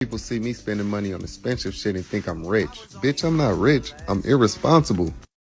People see me spending money on expensive shit and think I'm rich. Bitch, I'm not rich. I'm irresponsible.